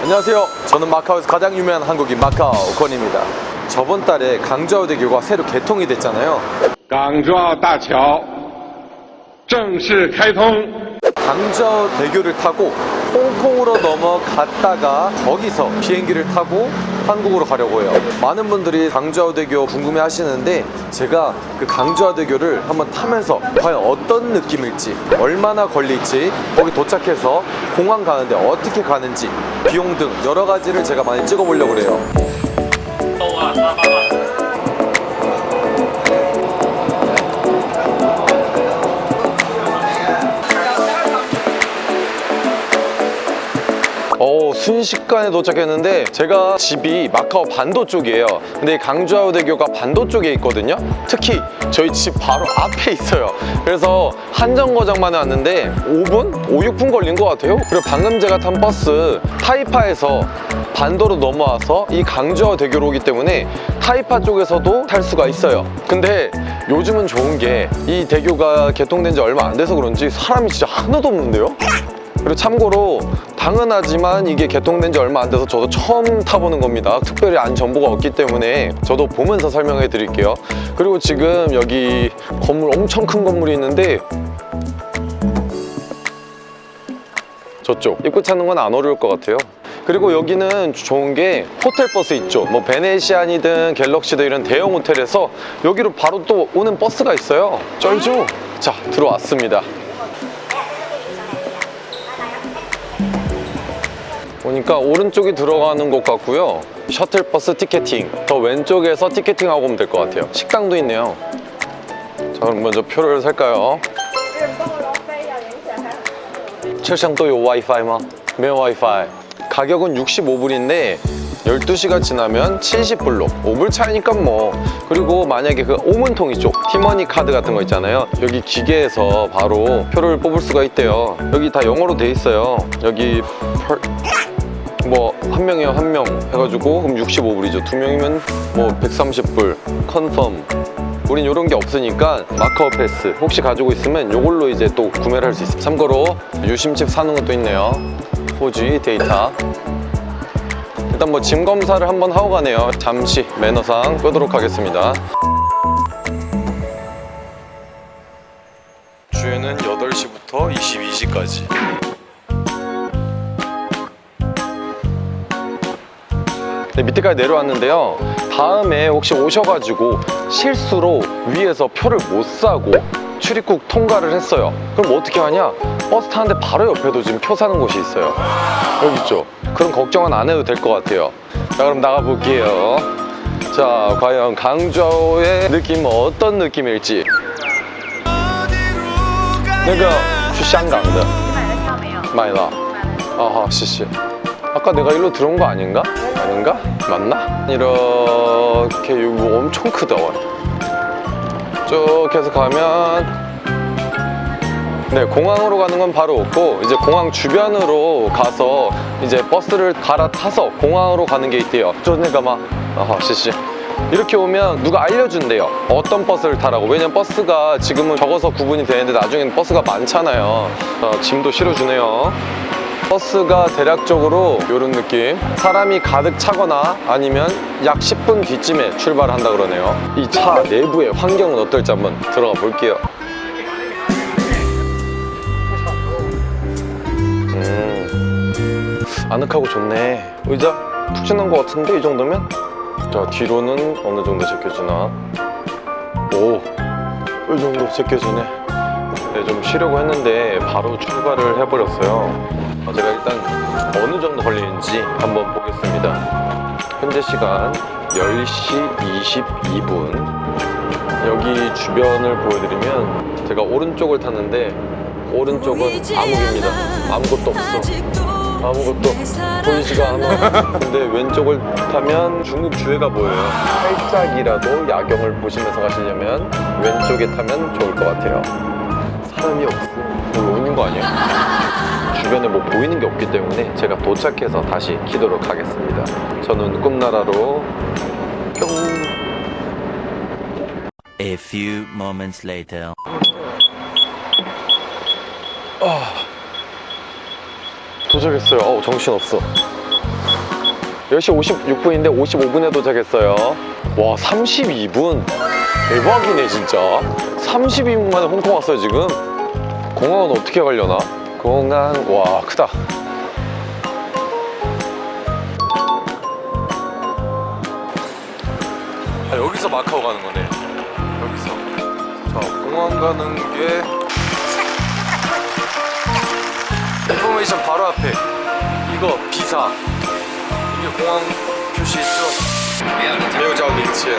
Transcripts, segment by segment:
안녕하세요. 저는 마카오에서 가장 유명한 한국인 마카오 권입니다. 저번 달에 강주하우대교가 새로 개통이 됐잖아요. 강주하우大桥 정식 개통 강주하우대교를 타고 홍콩으로 넘어갔다가 거기서 비행기를 타고 한국으로 가려고 해요. 많은 분들이 강좌우대교 궁금해 하시는데 제가 그 강좌우대교를 한번 타면서 과연 어떤 느낌일지 얼마나 걸릴지 거기 도착해서 공항 가는데 어떻게 가는지 비용 등 여러 가지를 제가 많이 찍어 보려고 그래요. 순식간에 도착했는데 제가 집이 마카오 반도 쪽이에요. 근데 강주하우대교가 반도 쪽에 있거든요. 특히 저희 집 바로 앞에 있어요. 그래서 한정거장만에 왔는데 5분? 5, 6분 걸린 것 같아요. 그리고 방금 제가 탄 버스 타이파에서 반도로 넘어와서 이 강주하우대교로 오기 때문에 타이파 쪽에서도 탈 수가 있어요. 근데 요즘은 좋은 게 이 대교가 개통된 지 얼마 안 돼서 그런지 사람이 진짜 하나도 없는데요? 그리고 참고로 당연하지만 이게 개통된 지 얼마 안 돼서 저도 처음 타보는 겁니다. 특별히 안 정보가 없기 때문에 저도 보면서 설명해 드릴게요. 그리고 지금 여기 건물 엄청 큰 건물이 있는데 저쪽. 입구 찾는 건 안 어려울 것 같아요. 그리고 여기는 좋은 게 호텔 버스 있죠. 뭐 베네시안이든 갤럭시든 이런 대형 호텔에서 여기로 바로 또 오는 버스가 있어요. 쩔죠? 자 들어왔습니다 보니까 오른쪽이 들어가는 것 같고요. 셔틀버스 티켓팅. 더 왼쪽에서 티켓팅하고 오면 될 것 같아요. 식당도 있네요. 자 그럼 먼저 표를 살까요? 철창 또요 와이파이 마? 매 와이파이. 가격은 65불인데 12시가 지나면 70불로. 5불 차이니까 뭐. 그리고 만약에 그 오문통 이쪽 티머니 카드 같은 거 있잖아요. 여기 기계에서 바로 표를 뽑을 수가 있대요. 여기 다 영어로 돼 있어요. 여기 펄... 뭐 한 명이요 한 명 해가지고 그럼 65불이죠. 두 명이면 뭐 130불. 컨펌. 우린 이런 게 없으니까 마카오 패스. 혹시 가지고 있으면 이걸로 이제 또 구매를 할 수 있어요 참고로 유심칩 사는 것도 있네요. 4G 데이터. 일단 뭐 짐 검사를 한번 하고 가네요. 잠시 매너상 끄도록 하겠습니다. 주에는 8시부터 22시까지 네, 밑에까지 내려왔는데요 다음에 혹시 오셔가지고 실수로 위에서 표를 못 사고 출입국 통과를 했어요 그럼 어떻게 하냐 버스 타는데 바로 옆에도 지금 표 사는 곳이 있어요 여기 있죠 그럼 걱정은 안 해도 될 것 같아요 자 그럼 나가볼게요 자 과연 강좌오의 느낌은 어떤 느낌일지 那个去香港的买了票没有？买了아好谢谢 아까 내가 일로 들어온 거 아닌가? 아닌가? 맞나? 이렇게 뭐 엄청 크다 와. 쭉 해서 가면 네 공항으로 가는 건 바로 없고 이제 공항 주변으로 가서 이제 버스를 갈아타서 공항으로 가는 게 있대요 저네가 막 아하 씨씨 이렇게 오면 누가 알려준대요 어떤 버스를 타라고 왜냐면 버스가 지금은 적어서 구분이 되는데 나중에는 버스가 많잖아요 어, 짐도 실어주네요 버스가 대략적으로 이런 느낌. 사람이 가득 차거나 아니면 약 10분 뒤쯤에 출발을 한다 그러네요. 이 차 내부의 환경은 어떨지 한번 들어가 볼게요. 음, 아늑하고 좋네. 의자 푹신한 것 같은데 이 정도면? 자 뒤로는 어느 정도 제껴지나? 오이 정도 제껴지네. 네, 좀 쉬려고 했는데 바로 출발을 해버렸어요. 어, 제가 일단 어느 정도 걸리는지 한번 보겠습니다. 현재 시간 10시 22분. 여기 주변을 보여드리면 제가 오른쪽을 탔는데 오른쪽은 암흑입니다. 아무것도 없어. 아무것도 보이지가 않아. 근데 왼쪽을 타면 중국 주회가 보여요. 살짝이라도 야경을 보시면서 가시려면 왼쪽에 타면 좋을 것 같아요. 사람이 없어. 여기 오는 거 아니야? 주변에 뭐 보이는 게 없기 때문에 제가 도착해서 다시 키도록 하겠습니다 저는 꿈나라로 뿅 A few moments later. 도착했어요 어우 정신없어 10시 56분인데 55분에 도착했어요. 와, 32분. 대박이네, 진짜. 32분 만에 홍콩 왔어요, 지금. 공항은 어떻게 가려나? 공항, 와, 크다. 아, 여기서 마카오 가는 거네. 여기서. 자, 공항 가는 게. 인포메이션 바로 앞에. 이거 비사. 이게 공항 표시 있죠? 매우 잘 미친.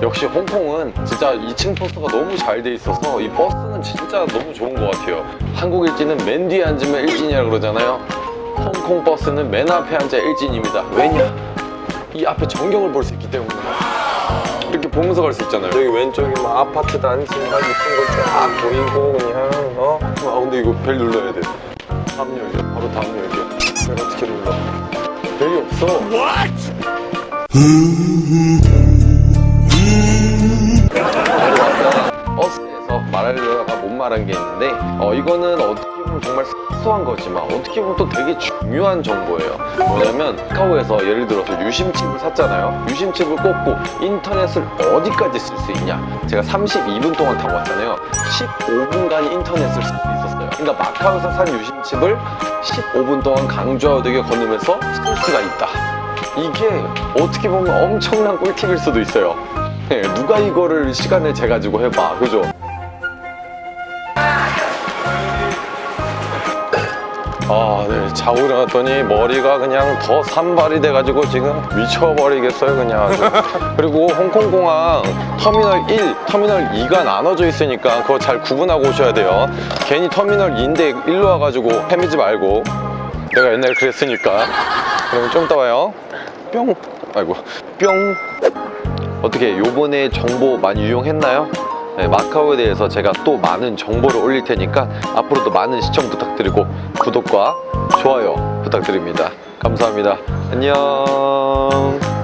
역시 홍콩은 진짜 2층 버스가 너무 잘 돼 있어서 이 버스는 진짜 너무 좋은 것 같아요. 한국 일진은 맨 뒤에 앉으면 일진이라 그러잖아요. 홍콩 버스는 맨 앞에 앉아 일진입니다. 왜냐? 이 앞에 전경을 볼 수 있기 때문에 이렇게 보면서 갈 수 있잖아요. 여기 왼쪽이 막 아파트 단지 막 이쁜 거쫙 보이고 그냥 어? 아 근데 이거 벨 눌러야 돼. 다음 열려. 바로 다음 열려. 벨 어떻게 눌러? 벨이 없어. 버 말한 게 있는데 어, 이거는 어떻게 보면 정말 사소한 거지만 어떻게 보면 또 되게 중요한 정보예요. 뭐냐면 카카오에서 예를 들어서 유심칩을 샀잖아요. 유심칩을 꽂고 인터넷을 어디까지 쓸 수 있냐. 제가 32분 동안 타고 왔잖아요. 15분간 인터넷을 쓸 수 있었어요. 그러니까 마카오에서 산 유심칩을 15분 동안 강조하되게 건너면서 쓸 수가 있다. 이게 어떻게 보면 엄청난 꿀팁일 수도 있어요. 네, 누가 이거를 시간을 재가지고 해봐. 그죠? 아, 네. 자고 일어났더니 머리가 그냥 더 산발이 돼가지고 지금 미쳐버리겠어요, 그냥. 아주. 그리고 홍콩공항 터미널 1, 터미널 2가 나눠져 있으니까 그거 잘 구분하고 오셔야 돼요. 괜히 터미널 2인데 일로 와가지고 헤매지 말고. 내가 옛날에 그랬으니까. 그럼 좀 이따 와요. 뿅. 아이고, 뿅. 어떻게 요번에 정보 많이 유용했나요? 네, 마카오에 대해서 제가 또 많은 정보를 올릴 테니까 앞으로도 많은 시청 부탁드리고 구독과 좋아요 부탁드립니다. 감사합니다. 안녕.